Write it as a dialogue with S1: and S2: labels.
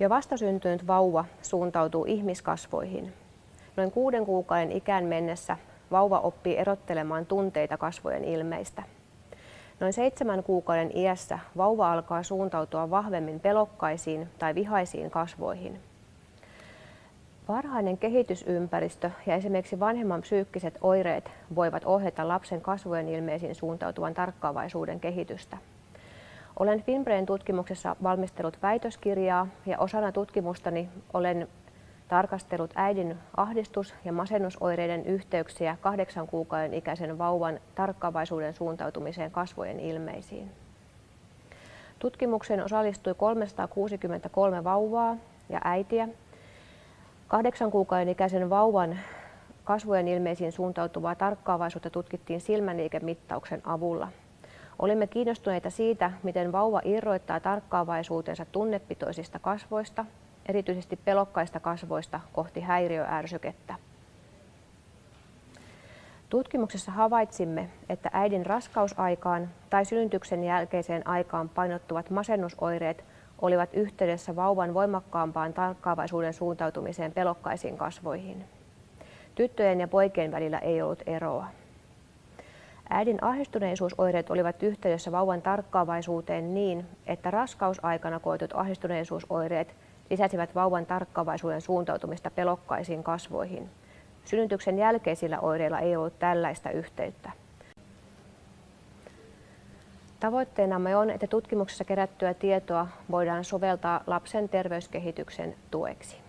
S1: Jo vastasyntynyt vauva suuntautuu ihmiskasvoihin. Noin kuuden kuukauden ikään mennessä vauva oppii erottelemaan tunteita kasvojen ilmeistä. Noin seitsemän kuukauden iässä vauva alkaa suuntautua vahvemmin pelokkaisiin tai vihaisiin kasvoihin. Varhainen kehitysympäristö ja esimerkiksi vanhemman psyykkiset oireet voivat ohjata lapsen kasvojen ilmeisiin suuntautuvan tarkkaavaisuuden kehitystä. Olen Finbrain tutkimuksessa valmistellut väitöskirjaa ja osana tutkimustani olen tarkastellut äidin ahdistus- ja masennusoireiden yhteyksiä kahdeksan kuukauden ikäisen vauvan tarkkaavaisuuden suuntautumiseen kasvojen ilmeisiin. Tutkimukseen osallistui 363 vauvaa ja äitiä. Kahdeksan kuukauden ikäisen vauvan kasvojen ilmeisiin suuntautuvaa tarkkaavaisuutta tutkittiin silmäliikemittauksen avulla. Olimme kiinnostuneita siitä, miten vauva irroittaa tarkkaavaisuutensa tunnepitoisista kasvoista erityisesti pelokkaista kasvoista kohti häiriöärsykettä. Tutkimuksessa havaitsimme, että äidin raskausaikaan tai synnytyksen jälkeiseen aikaan painottuvat masennusoireet olivat yhteydessä vauvan voimakkaampaan tarkkaavaisuuden suuntautumiseen pelokkaisiin kasvoihin. Tyttöjen ja poikien välillä ei ollut eroa. Äidin ahdistuneisuusoireet olivat yhteydessä vauvan tarkkaavaisuuteen niin, että raskausaikana koetut ahdistuneisuusoireet lisäsivät vauvan tarkkaavaisuuden suuntautumista pelokkaisiin kasvoihin. Synnytyksen jälkeisillä oireilla ei ollut tällaista yhteyttä. Tavoitteenamme on, että tutkimuksessa kerättyä tietoa voidaan soveltaa lapsen terveyskehityksen tueksi.